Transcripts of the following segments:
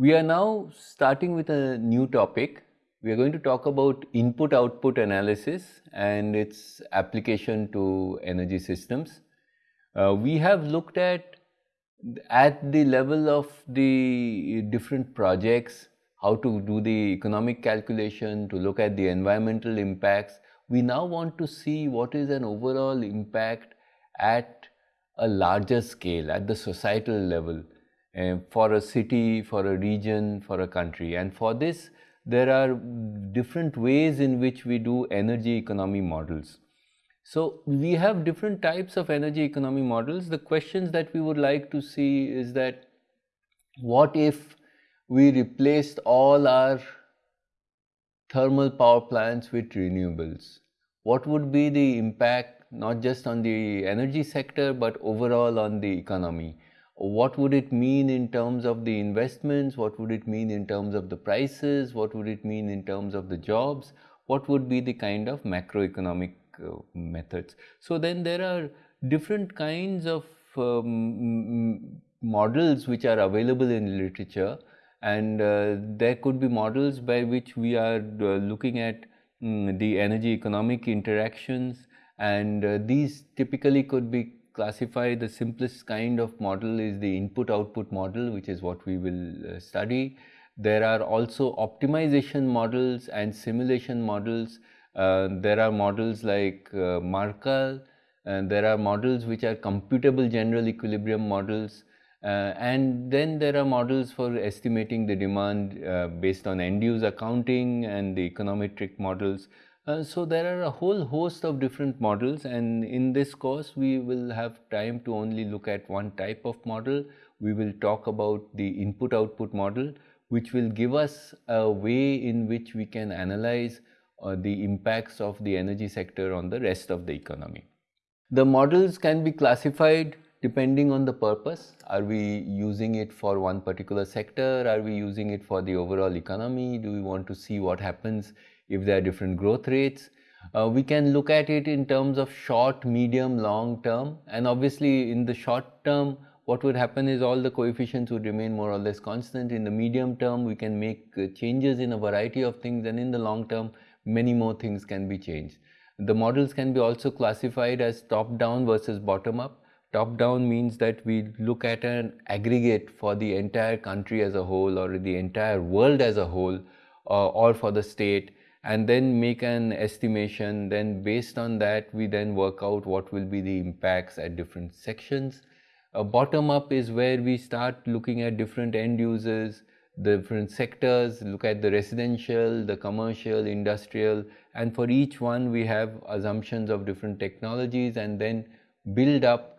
We are now starting with a new topic. We are going to talk about input output analysis and its application to energy systems. Uh, we have looked at at the level of the different projects, how to do the economic calculation, to look at the environmental impacts. We now want to see what is an overall impact at a larger scale, at the societal level uh, for a city, for a region, for a country. And for this, there are different ways in which we do energy economy models. So we have different types of energy economy models. The questions that we would like to see is that what if we replaced all our thermal power plants with renewables? What would be the impact not just on the energy sector but overall on the economy? What would it mean in terms of the investments, what would it mean in terms of the prices, what would it mean in terms of the jobs, what would be the kind of macroeconomic uh, methods. So then there are different kinds of um, models which are available in literature. And uh, there could be models by which we are uh, looking at um, the energy economic interactions. And uh, these typically could be classify the simplest kind of model is the input output model which is what we will uh, study. There are also optimization models and simulation models. Uh, there are models like uh, MARKAL and there are models which are computable general equilibrium models uh, and then there are models for estimating the demand uh, based on end use accounting and the econometric models. Uh, so there are a whole host of different models and in this course we will have time to only look at one type of model. We will talk about the input output model which will give us a way in which we can analyze uh, the impacts of the energy sector on the rest of the economy. The models can be classified depending on the purpose. Are we using it for one particular sector? Are we using it for the overall economy? Do we want to see what happens if there are different growth rates. Uh, we can look at it in terms of short, medium, long term and obviously in the short term what would happen is all the coefficients would remain more or less constant. In the medium term we can make uh, changes in a variety of things and in the long term many more things can be changed. The models can be also classified as top down versus bottom up. Top down means that we look at an aggregate for the entire country as a whole or the entire world as a whole uh, or for the state and then make an estimation then based on that we then work out what will be the impacts at different sections. A bottom up is where we start looking at different end users, the different sectors, look at the residential, the commercial, industrial and for each one we have assumptions of different technologies and then build up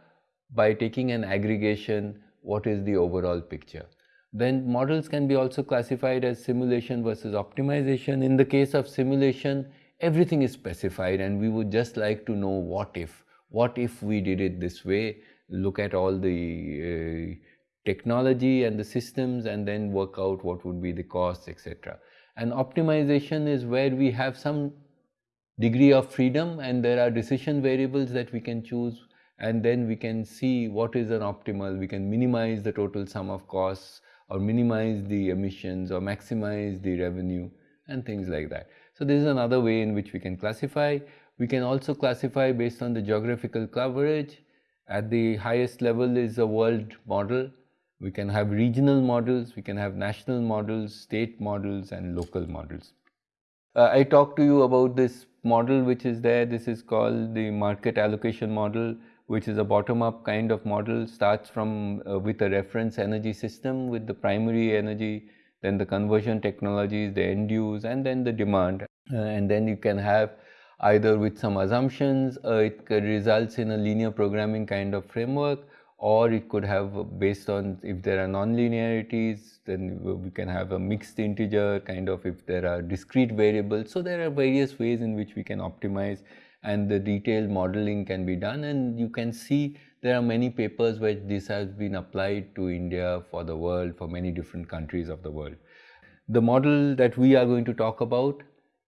by taking an aggregation what is the overall picture. Then models can be also classified as simulation versus optimization. In the case of simulation, everything is specified and we would just like to know what if. What if we did it this way, look at all the uh, technology and the systems and then work out what would be the costs, etc. And optimization is where we have some degree of freedom and there are decision variables that we can choose and then we can see what is an optimal, we can minimize the total sum of costs or minimize the emissions or maximize the revenue and things like that. So this is another way in which we can classify. We can also classify based on the geographical coverage. At the highest level is a world model. We can have regional models, we can have national models, state models and local models. Uh, I talked to you about this model which is there. This is called the market allocation model which is a bottom-up kind of model, starts from uh, with a reference energy system with the primary energy, then the conversion technologies, the end use, and then the demand. Uh, and then you can have either with some assumptions, uh, it results in a linear programming kind of framework, or it could have uh, based on if there are non-linearities, then we can have a mixed integer kind of if there are discrete variables. So there are various ways in which we can optimize and the detailed modeling can be done. And you can see there are many papers where this has been applied to India for the world for many different countries of the world. The model that we are going to talk about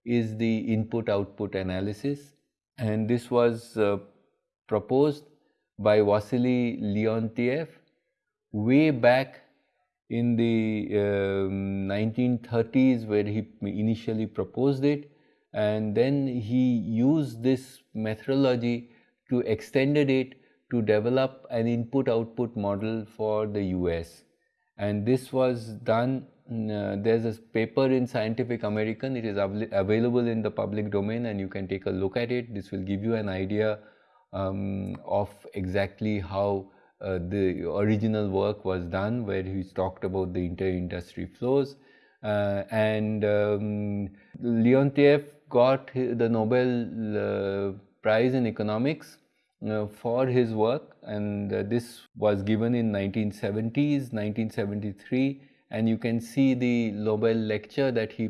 is the input output analysis. And this was uh, proposed by Wassily Leontief way back in the um, 1930s where he initially proposed it and then he used this methodology to extended it to develop an input output model for the US and this was done uh, there's a paper in Scientific American. It is av available in the public domain and you can take a look at it. This will give you an idea um, of exactly how uh, the original work was done where he talked about the inter-industry flows. Uh, and um, Leontief got the Nobel uh, Prize in Economics uh, for his work. And uh, this was given in 1970s, 1973 and you can see the Nobel lecture that he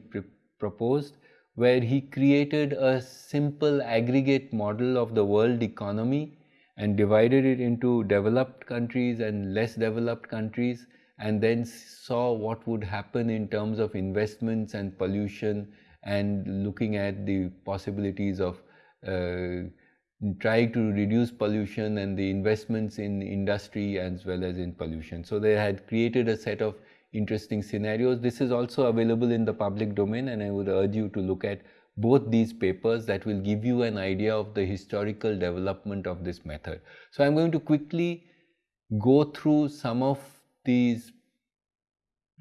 proposed where he created a simple aggregate model of the world economy and divided it into developed countries and less developed countries and then saw what would happen in terms of investments and pollution and looking at the possibilities of uh, trying to reduce pollution and the investments in industry as well as in pollution. So they had created a set of interesting scenarios. This is also available in the public domain and I would urge you to look at both these papers that will give you an idea of the historical development of this method. So I'm going to quickly go through some of these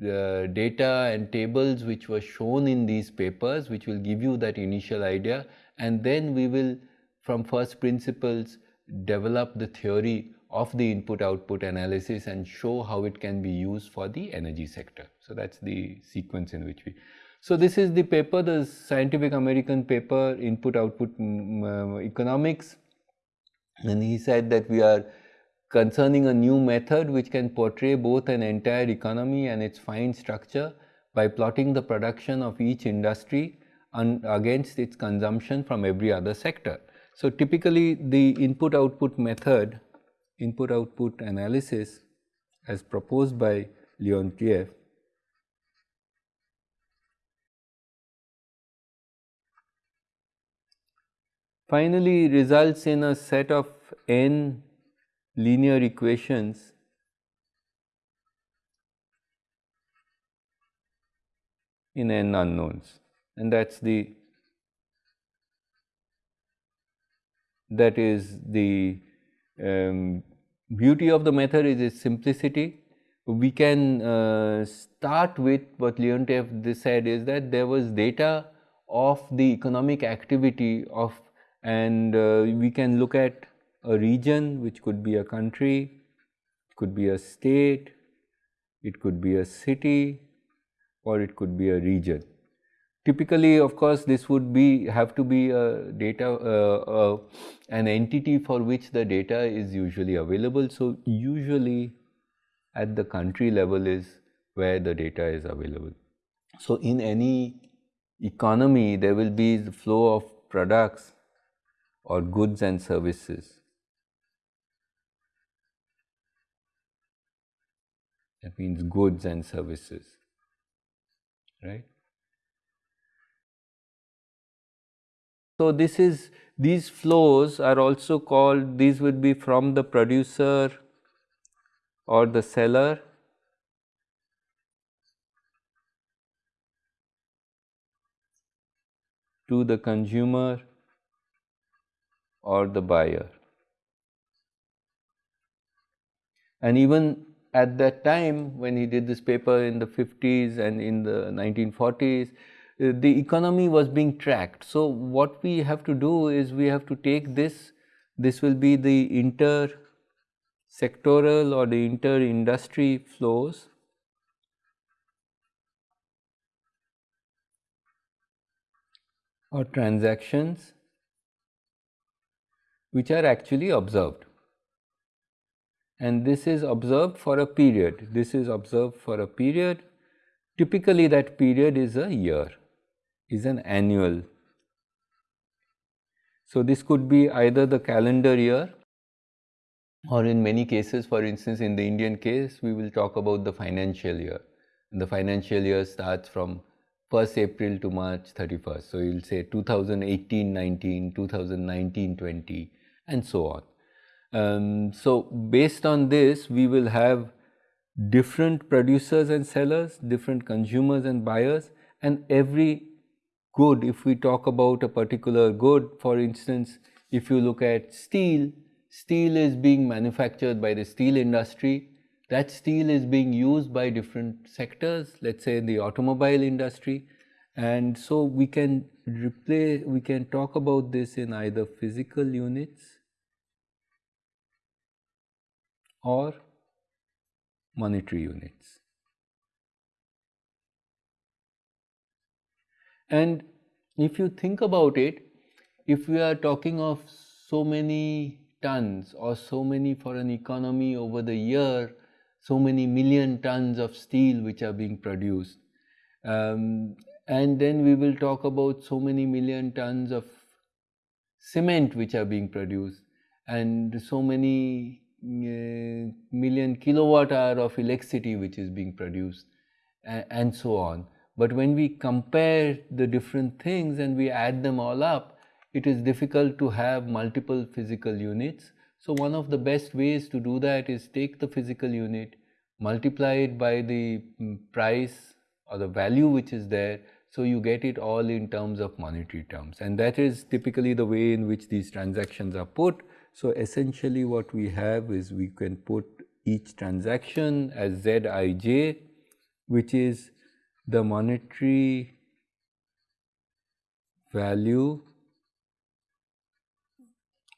uh, data and tables which were shown in these papers which will give you that initial idea and then we will from first principles develop the theory of the input output analysis and show how it can be used for the energy sector. So that's the sequence in which we. So this is the paper, the Scientific American paper, input output um, economics. And he said that we are concerning a new method which can portray both an entire economy and its fine structure by plotting the production of each industry against its consumption from every other sector. So typically the input output method input output analysis as proposed by Leontief finally results in a set of n linear equations in n unknowns and that is the that is the um, beauty of the method is its simplicity. We can uh, start with what Leontief said is that there was data of the economic activity of and uh, we can look at a region which could be a country, could be a state, it could be a city or it could be a region. Typically, of course, this would be have to be a data uh, uh, an entity for which the data is usually available. So, usually at the country level is where the data is available. So, in any economy, there will be the flow of products or goods and services. That means goods and services, right? So, this is these flows are also called these would be from the producer or the seller to the consumer or the buyer. And even at that time when he did this paper in the 50s and in the 1940s, uh, the economy was being tracked. So, what we have to do is we have to take this, this will be the inter sectoral or the inter industry flows or transactions which are actually observed and this is observed for a period this is observed for a period typically that period is a year is an annual. So, this could be either the calendar year or in many cases for instance in the Indian case we will talk about the financial year. The financial year starts from 1st April to March 31st. So, you will say 2018-19, 2019-20 and so on. Um, so, based on this we will have different producers and sellers, different consumers and buyers, and every good, if we talk about a particular good, for instance, if you look at steel, steel is being manufactured by the steel industry. That steel is being used by different sectors, let's say in the automobile industry. And so we can replay, we can talk about this in either physical units or monetary units. And if you think about it, if we are talking of so many tons or so many for an economy over the year, so many million tons of steel which are being produced. Um, and then we will talk about so many million tons of cement which are being produced and so many million kilowatt hour of electricity which is being produced and so on. But when we compare the different things and we add them all up, it is difficult to have multiple physical units. So one of the best ways to do that is take the physical unit, multiply it by the mm, price or the value which is there, so you get it all in terms of monetary terms. And that is typically the way in which these transactions are put. So essentially what we have is we can put each transaction as Zij, which is the monetary value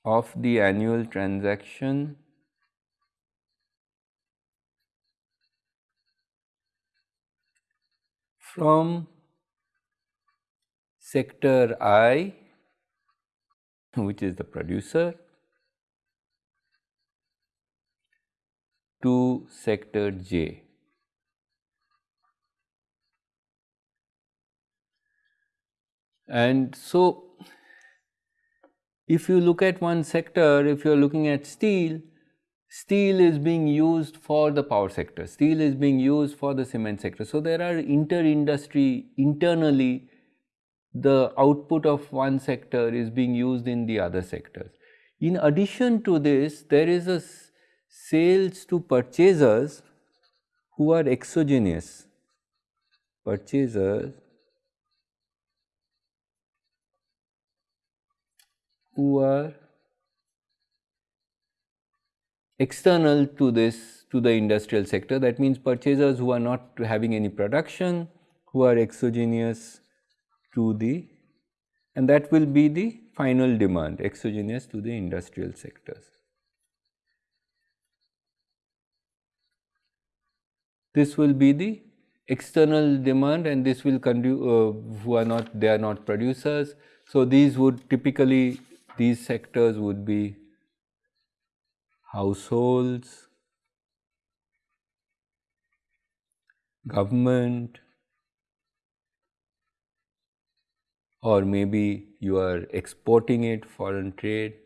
of the annual transaction from sector I which is the producer to sector J. And so, if you look at one sector, if you are looking at steel, steel is being used for the power sector, steel is being used for the cement sector. So, there are inter-industry internally the output of one sector is being used in the other sectors. In addition to this, there is a sales to purchasers who are exogenous, purchasers who are external to this to the industrial sector that means purchasers who are not having any production who are exogenous to the and that will be the final demand exogenous to the industrial sectors. This will be the external demand and this will uh, who are not they are not producers. So, these would typically these sectors would be households, government, or maybe you are exporting it foreign trade.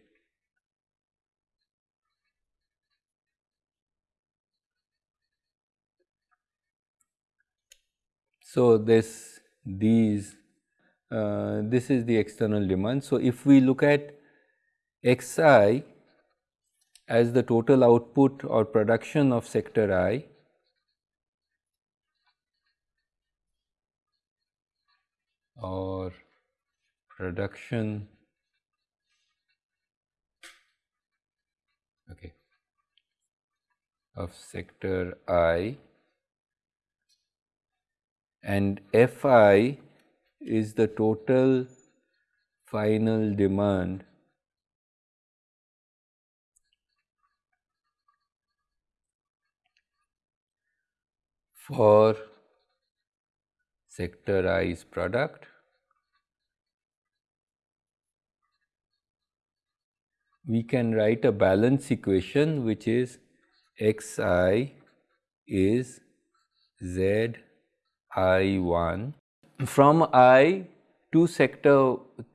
So, this these uh, this is the external demand. So, if we look at xi as the total output or production of sector i or production okay of sector i and fi is the total final demand for sector I's product. We can write a balance equation which is xi is z i 1 from i to sector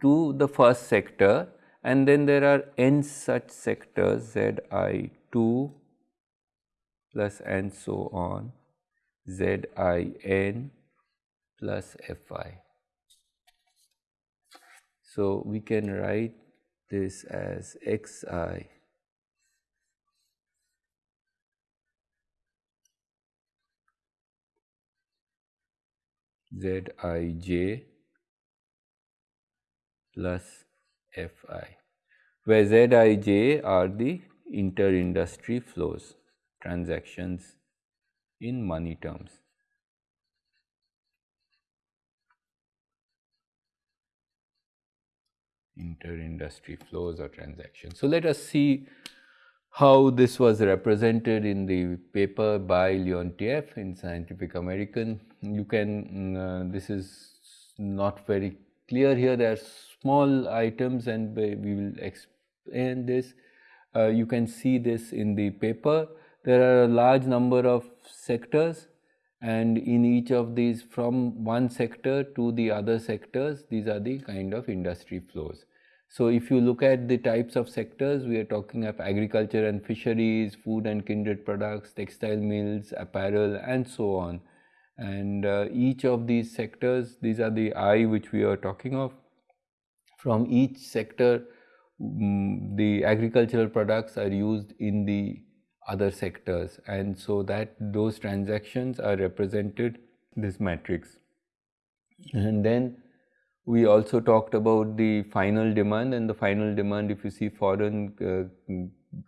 to the first sector and then there are n such sectors z i 2 plus and so on Z i n plus f i. So, we can write this as x i Zij plus Fi, where Zij are the inter-industry flows, transactions in money terms. Inter-industry flows or transactions. So, let us see how this was represented in the paper by Leontief in Scientific American. You can, uh, this is not very clear here, there are small items and we will explain this. Uh, you can see this in the paper. There are a large number of sectors and in each of these from one sector to the other sectors, these are the kind of industry flows. So, if you look at the types of sectors, we are talking of agriculture and fisheries, food and kindred products, textile mills, apparel and so on. And uh, each of these sectors, these are the I which we are talking of. From each sector, um, the agricultural products are used in the other sectors and so that those transactions are represented this matrix. And then we also talked about the final demand and the final demand if you see foreign uh,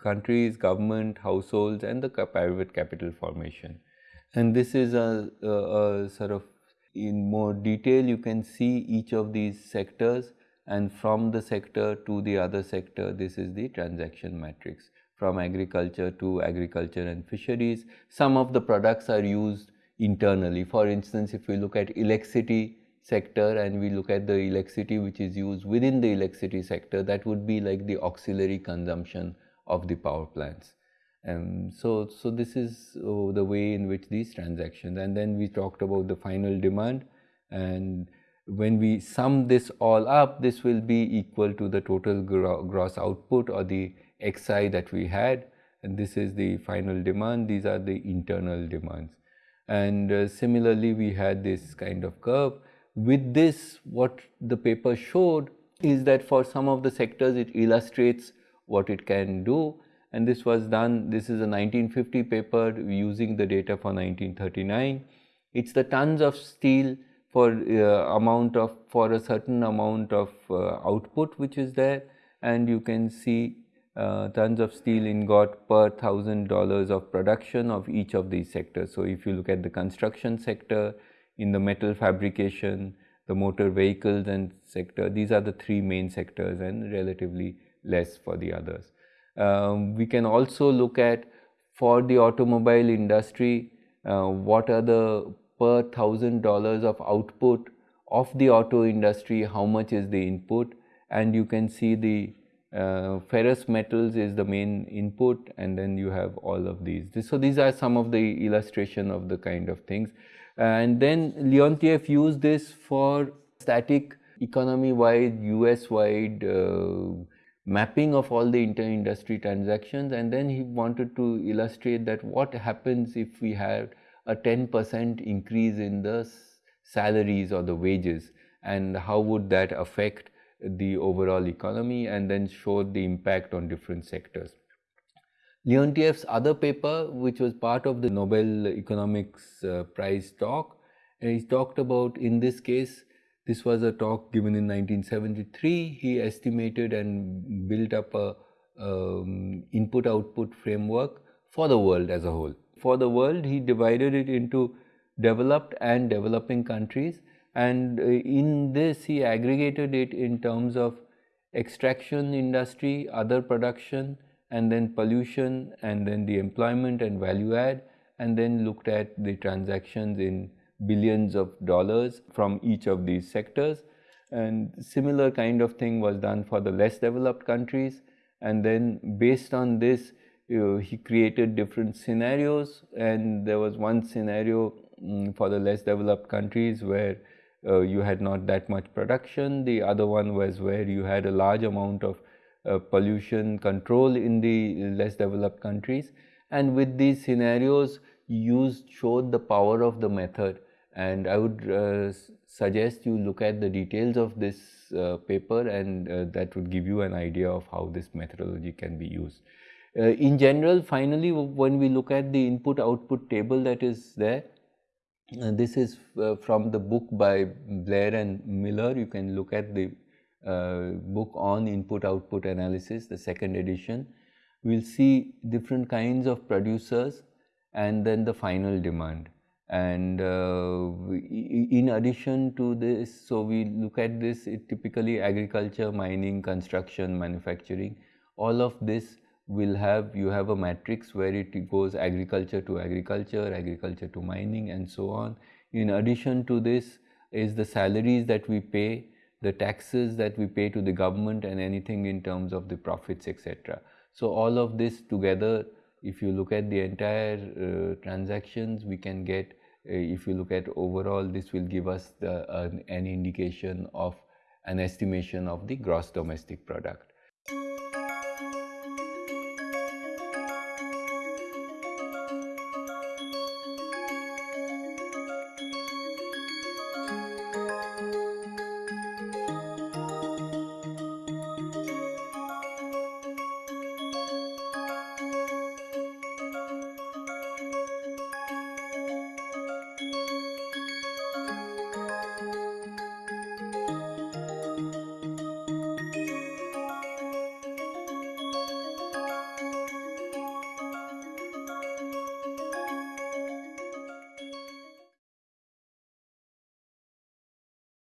countries, government, households and the private capital formation. And this is a, a, a, sort of in more detail you can see each of these sectors and from the sector to the other sector this is the transaction matrix from agriculture to agriculture and fisheries. Some of the products are used internally. For instance, if we look at electricity, sector and we look at the electricity which is used within the electricity sector that would be like the auxiliary consumption of the power plants. Um, so, so this is oh, the way in which these transactions and then we talked about the final demand and when we sum this all up this will be equal to the total gro gross output or the xi that we had and this is the final demand these are the internal demands and uh, similarly we had this kind of curve with this, what the paper showed is that for some of the sectors, it illustrates what it can do. And this was done, this is a 1950 paper using the data for 1939. It's the tons of steel for uh, amount of, for a certain amount of uh, output which is there. And you can see uh, tons of steel ingot per thousand dollars of production of each of these sectors. So if you look at the construction sector, in the metal fabrication, the motor vehicles and sector. These are the three main sectors and relatively less for the others. Um, we can also look at for the automobile industry, uh, what are the per thousand dollars of output of the auto industry, how much is the input and you can see the uh, ferrous metals is the main input and then you have all of these. This, so these are some of the illustration of the kind of things. And then Leontief used this for static economy-wide, US-wide uh, mapping of all the inter-industry transactions and then he wanted to illustrate that what happens if we have a 10% increase in the salaries or the wages and how would that affect the overall economy and then showed the impact on different sectors. Leontief's other paper, which was part of the Nobel Economics uh, Prize talk, he talked about, in this case, this was a talk given in 1973. He estimated and built up a um, input-output framework for the world as a whole. For the world, he divided it into developed and developing countries and uh, in this he aggregated it in terms of extraction industry, other production, and then pollution and then the employment and value add and then looked at the transactions in billions of dollars from each of these sectors. And similar kind of thing was done for the less developed countries. And then based on this he created different scenarios. And there was one scenario um, for the less developed countries where uh, you had not that much production. The other one was where you had a large amount of pollution control in the less developed countries and with these scenarios used showed the power of the method and I would uh, suggest you look at the details of this uh, paper and uh, that would give you an idea of how this methodology can be used. Uh, in general finally when we look at the input output table that is there Uh, this is uh, from the book by Blair and Miller. You can look at the uh, book on input output analysis, the second edition. We'll see different kinds of producers and then the final demand. And uh, in addition to this, so we look at this typically agriculture, mining, construction, manufacturing, all of this will have you have a matrix where it goes agriculture to agriculture, agriculture to mining and so on. In addition to this is the salaries that we pay, the taxes that we pay to the government and anything in terms of the profits etc. So all of this together if you look at the entire uh, transactions we can get uh, if you look at overall this will give us the, uh, an indication of an estimation of the gross domestic product.